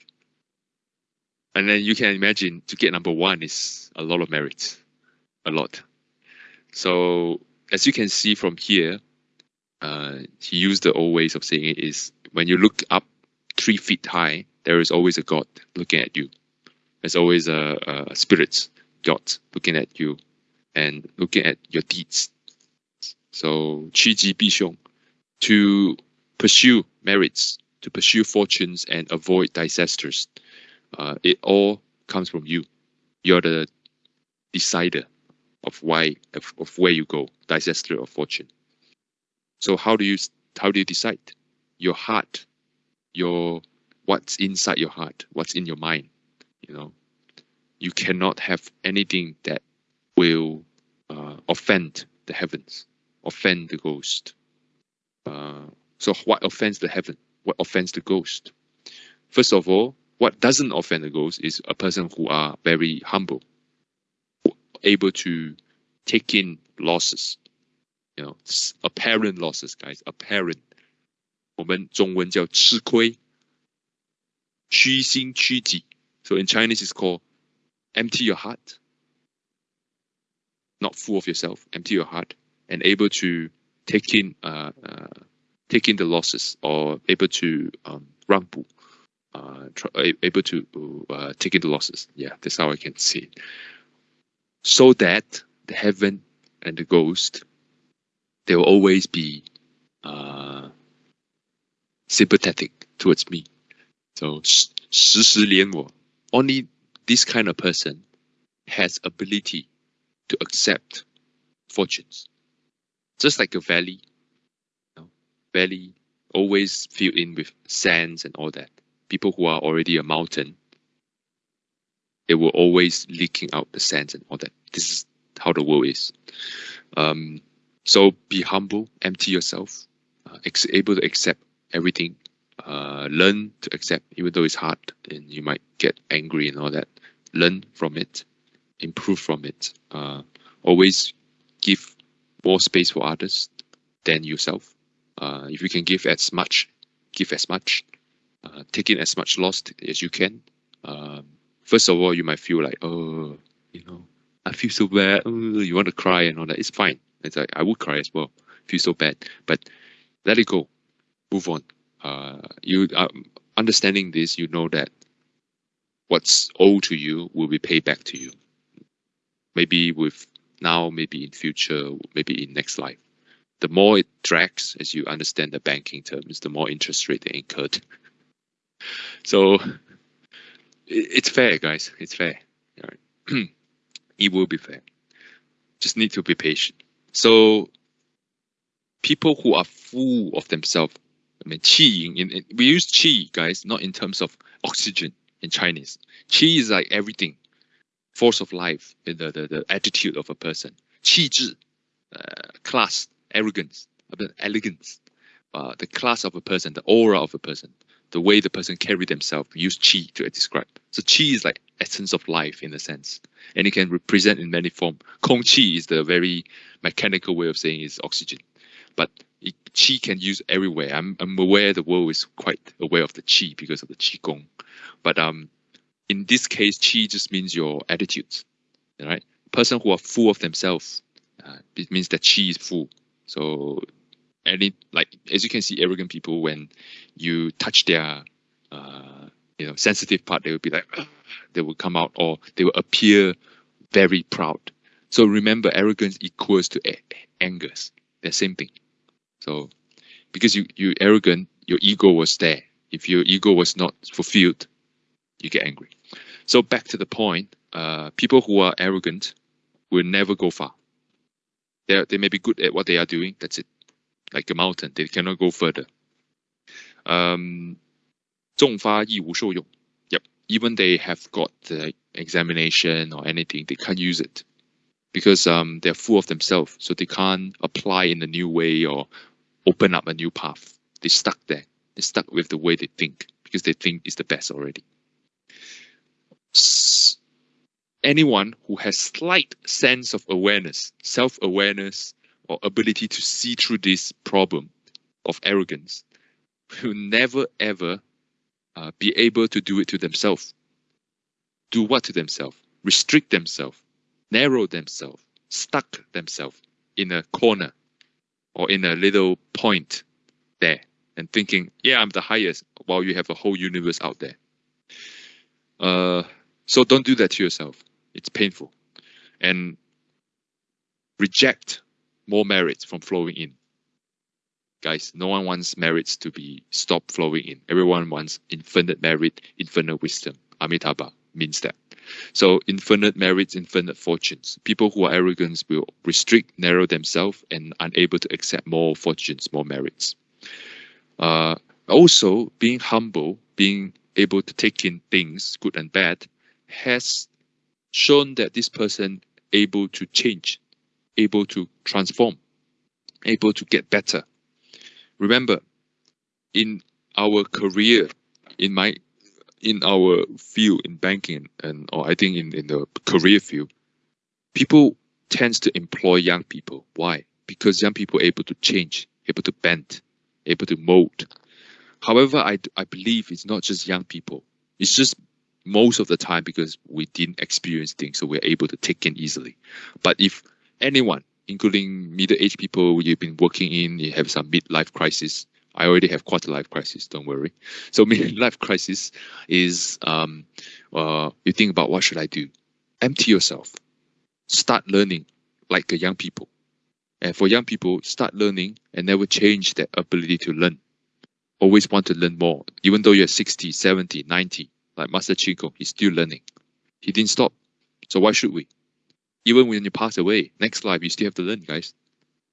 And then you can imagine to get number one is a lot of merit. A lot. So as you can see from here, uh, he used the old ways of saying it is when you look up three feet high, there is always a God looking at you. There's always a, a spirit God looking at you and looking at your deeds. So, 趋吉避凶, to pursue merits, to pursue fortunes and avoid disasters. Uh, it all comes from you. You're the decider of why, of, of where you go, disaster or fortune. So how do you how do you decide? Your heart, your what's inside your heart, what's in your mind. You know, you cannot have anything that will uh, offend the heavens, offend the ghost. Uh, so what offends the heaven? What offends the ghost? First of all, what doesn't offend the ghost is a person who are very humble, able to take in losses, you know, apparent losses, guys, apparent. 我们中文叫吃亏，虚心虚己. So in Chinese, it's called empty your heart, not full of yourself. Empty your heart and able to take in, uh, uh, take in the losses or able to um, 让步, uh, try, able to uh, take in the losses. Yeah, that's how I can see it. So that the heaven and the ghost they will always be uh, sympathetic towards me. So 时时连我. Only this kind of person has ability to accept fortunes. Just like a valley, you know, valley always filled in with sands and all that. People who are already a mountain, they will always leaking out the sands and all that. This is how the world is. Um, so be humble, empty yourself, uh, able to accept everything. Uh, learn to accept, even though it's hard and you might get angry and all that. Learn from it, improve from it. Uh, always give more space for others than yourself. Uh, if you can give as much, give as much. Uh, take in as much loss as you can. Um, first of all, you might feel like, oh, you know, I feel so bad. Oh, you want to cry and all that. It's fine. It's like I would cry as well, feel so bad. But let it go, move on. Uh, you um, understanding this, you know that what's owed to you will be paid back to you. Maybe with now, maybe in future, maybe in next life. The more it drags, as you understand the banking terms, the more interest rate they incurred. so it's fair, guys. It's fair. it will be fair. Just need to be patient. So people who are full of themselves, I mean, qi, in, in, we use qi, guys, not in terms of oxygen in Chinese. Qi is like everything, force of life, the, the, the attitude of a person. Qi zhi, uh, class, arrogance, elegance, uh, the class of a person, the aura of a person, the way the person carry themselves, We use qi to describe. So qi is like essence of life in a sense, and it can represent in many forms. Kong qi is the very mechanical way of saying is oxygen, but qi can use everywhere. I'm I'm aware the world is quite aware of the qi because of the qi gong, but um, in this case, qi just means your attitudes, right? Person who are full of themselves, uh, it means that qi is full. So any like as you can see arrogant people when you touch their uh, you know sensitive part they will be like they will come out or they will appear very proud so remember arrogance equals to anger the same thing so because you you arrogant your ego was there if your ego was not fulfilled you get angry So back to the point, uh, people who are arrogant will never go far. They they may be good at what they are doing. That's it. Like a mountain, they cannot go further. Um, Zhong Yep. Even they have got the examination or anything, they can't use it because um, they're full of themselves. So they can't apply in a new way or open up a new path. They're stuck there. They're stuck with the way they think because they think is the best already. Anyone who has slight sense of awareness, self-awareness, or ability to see through this problem of arrogance will never ever uh, be able to do it to themselves. Do what to themselves? Restrict themselves, narrow themselves, stuck themselves in a corner or in a little point there and thinking, yeah, I'm the highest while you have a whole universe out there. Uh, so don't do that to yourself. It's painful. And reject more merits from flowing in. Guys, no one wants merits to be stopped flowing in. Everyone wants infinite merit, infinite wisdom. Amitabha means that. So infinite merits, infinite fortunes. People who are arrogant will restrict, narrow themselves, and unable to accept more fortunes, more merits. Uh, also, being humble, being able to take in things, good and bad, has shown that this person able to change, able to transform, able to get better. Remember, in our career, in my in our field in banking and or I think in, in the career field, people tends to employ young people. Why? Because young people are able to change, able to bend, able to mold. However, I, I believe it's not just young people. It's just most of the time because we didn't experience things, so we're able to take in easily. But if anyone, including middle-aged people you've been working in, you have some midlife crisis, I already have quarter life crisis. Don't worry. So midlife crisis is um, uh, you think about what should I do? Empty yourself. Start learning like a young people. And for young people, start learning and never change that ability to learn. Always want to learn more. Even though you're 60, 70, 90, like Master Chin Kung, he's still learning. He didn't stop. So why should we? Even when you pass away, next life, you still have to learn, guys.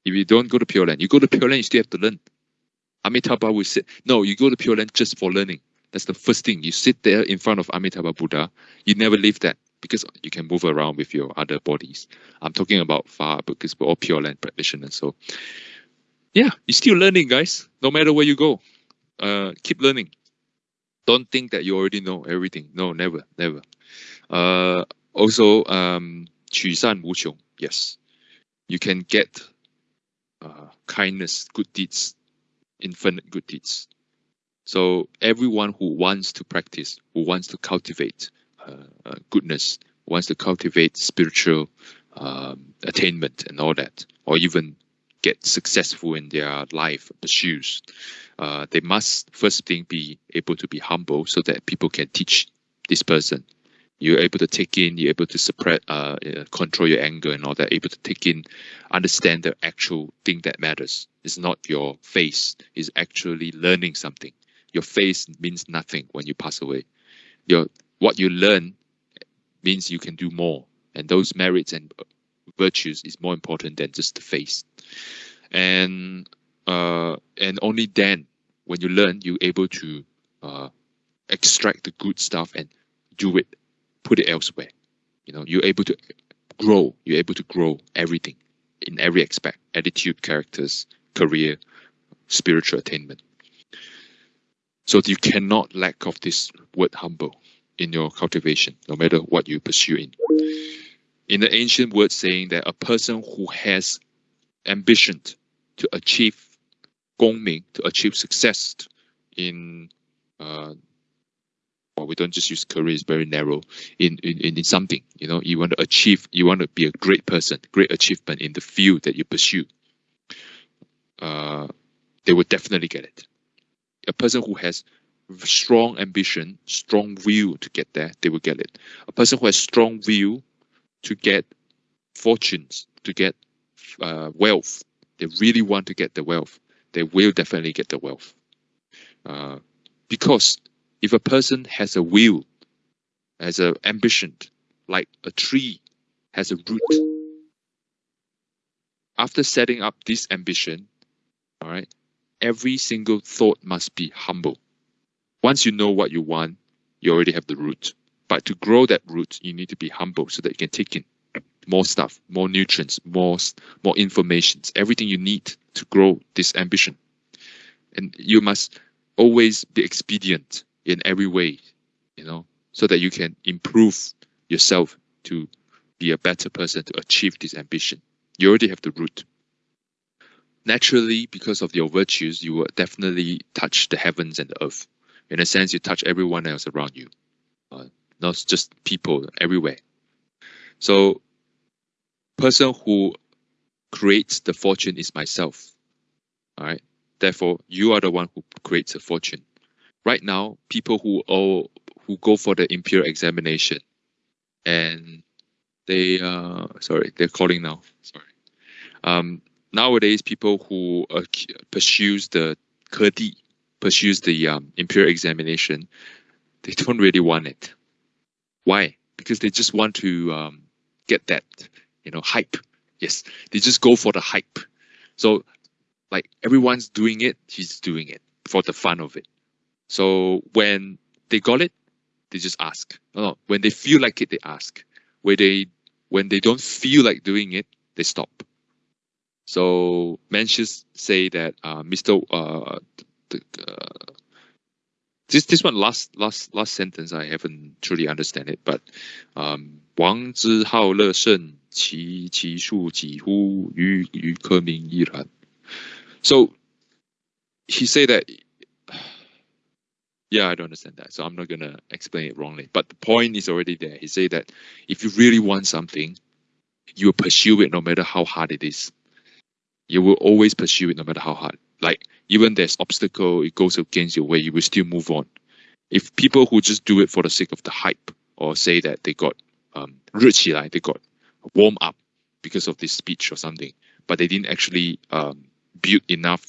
If you don't go to Pure Land, you go to Pure Land, you still have to learn. Amitabha will say, no, you go to Pure Land just for learning. That's the first thing. You sit there in front of Amitabha Buddha. You never leave that because you can move around with your other bodies. I'm talking about far because we're all Pure Land practitioners. So yeah, you're still learning, guys. No matter where you go, uh, keep learning. Don't think that you already know everything. No, never, never. Uh, also, um, 取善无穷. Yes, you can get uh, kindness, good deeds infinite good deeds. So everyone who wants to practice, who wants to cultivate uh, uh, goodness, wants to cultivate spiritual um, attainment and all that, or even get successful in their life pursuits, uh, they must first thing be able to be humble so that people can teach this person you're able to take in, you're able to suppress, uh, control your anger and all that, able to take in, understand the actual thing that matters. It's not your face, it's actually learning something. Your face means nothing when you pass away. Your What you learn means you can do more. And those merits and virtues is more important than just the face. And uh, and only then, when you learn, you're able to uh, extract the good stuff and do it put it elsewhere. You know, you're able to grow. You're able to grow everything in every aspect: attitude, characters, career, spiritual attainment. So you cannot lack of this word humble in your cultivation, no matter what you pursue in. In the ancient word saying that a person who has ambition to achieve gongming, to achieve success in uh, or we don't just use career is very narrow. In, in in something you know you want to achieve you want to be a great person great achievement in the field that you pursue uh, they will definitely get it. A person who has strong ambition strong will to get there they will get it. A person who has strong will to get fortunes to get uh, wealth they really want to get the wealth they will definitely get the wealth. Uh, because if a person has a will has an ambition, like a tree has a root. After setting up this ambition, all right, every single thought must be humble. Once you know what you want, you already have the root. But to grow that root, you need to be humble so that you can take in more stuff, more nutrients, more more information, everything you need to grow this ambition. And you must always be expedient in every way, you know, so that you can improve yourself to be a better person to achieve this ambition. You already have the root. Naturally, because of your virtues, you will definitely touch the heavens and the earth. In a sense, you touch everyone else around you, uh, not just people everywhere. So, person who creates the fortune is myself. All right. Therefore, you are the one who creates a fortune. Right now, people who who go for the imperial examination, and they uh sorry they're calling now. Sorry. Um, nowadays, people who uh, pursues the Kedi, pursues the um, imperial examination, they don't really want it. Why? Because they just want to um, get that, you know, hype. Yes, they just go for the hype. So like everyone's doing it, he's doing it for the fun of it. So when they got it, they just ask. No, when they feel like it, they ask. When they when they don't feel like doing it, they stop. So Mencius say that uh, Mr. Uh, the, uh, this this one last last last sentence I haven't truly understand it, but um, 王之好乐圣，其其数几乎与与科名亦然。so he said that, yeah, I don't understand that. So I'm not going to explain it wrongly. But the point is already there. He said that if you really want something, you will pursue it no matter how hard it is. You will always pursue it no matter how hard. Like even there's obstacle, it goes against your way, you will still move on. If people who just do it for the sake of the hype or say that they got um like they got warm up because of this speech or something, but they didn't actually um, build enough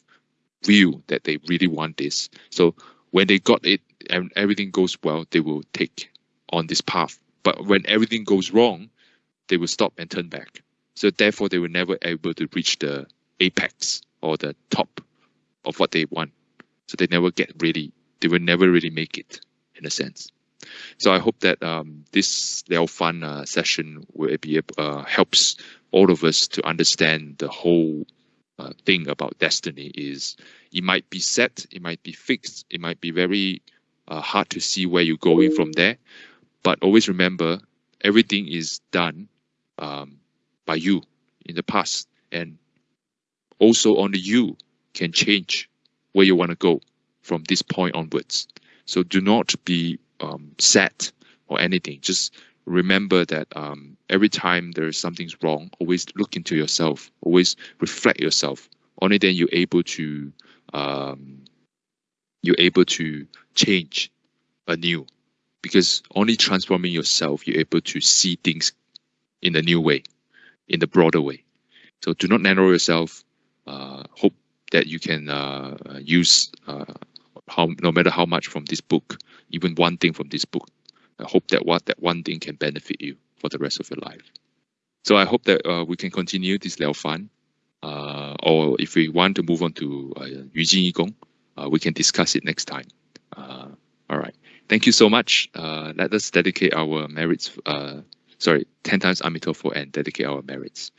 will that they really want this. So when they got it and everything goes well, they will take on this path. But when everything goes wrong, they will stop and turn back. So therefore, they were never able to reach the apex or the top of what they want. So they never get really, they will never really make it in a sense. So I hope that um, this Liao Fan uh, session will be uh, helps all of us to understand the whole uh, thing about destiny is it might be set, it might be fixed, it might be very uh, hard to see where you're going from there. But always remember, everything is done um, by you in the past, and also only you can change where you want to go from this point onwards. So do not be um, set or anything. Just remember that um, every time there is something's wrong, always look into yourself, always reflect yourself. Only then you're able to um, you're able to change anew, because only transforming yourself you're able to see things in a new way, in the broader way. So do not narrow yourself. Uh, hope that you can uh, use uh, how no matter how much from this book, even one thing from this book I hope that what that one thing can benefit you for the rest of your life. So I hope that uh, we can continue this Liao Fan, uh, or if we want to move on to uh, Yu Jin Yi uh, we can discuss it next time. Uh, all right. Thank you so much. Uh, let us dedicate our merits. Uh, sorry, 10 times Amitofo and dedicate our merits.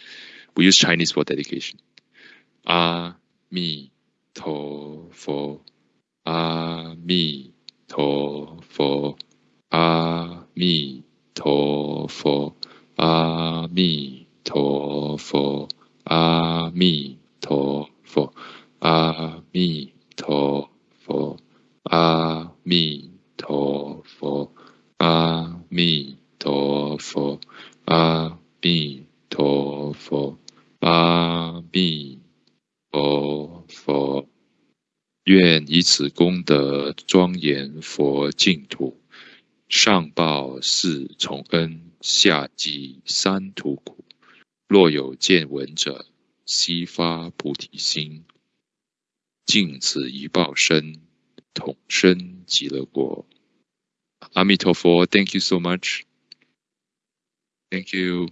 We use Chinese for dedication. Ah, mi, 阿弥陀佛，阿弥陀佛，阿弥陀佛，阿弥陀佛，阿弥陀佛，阿弥陀佛，阿弥陀佛，阿弥陀佛。愿以此功德庄严佛净土。上报四重恩，下济三途苦。若有见闻者，悉发菩提心，尽此一报身，同生极乐国。阿弥陀佛 thank you so much. Thank you.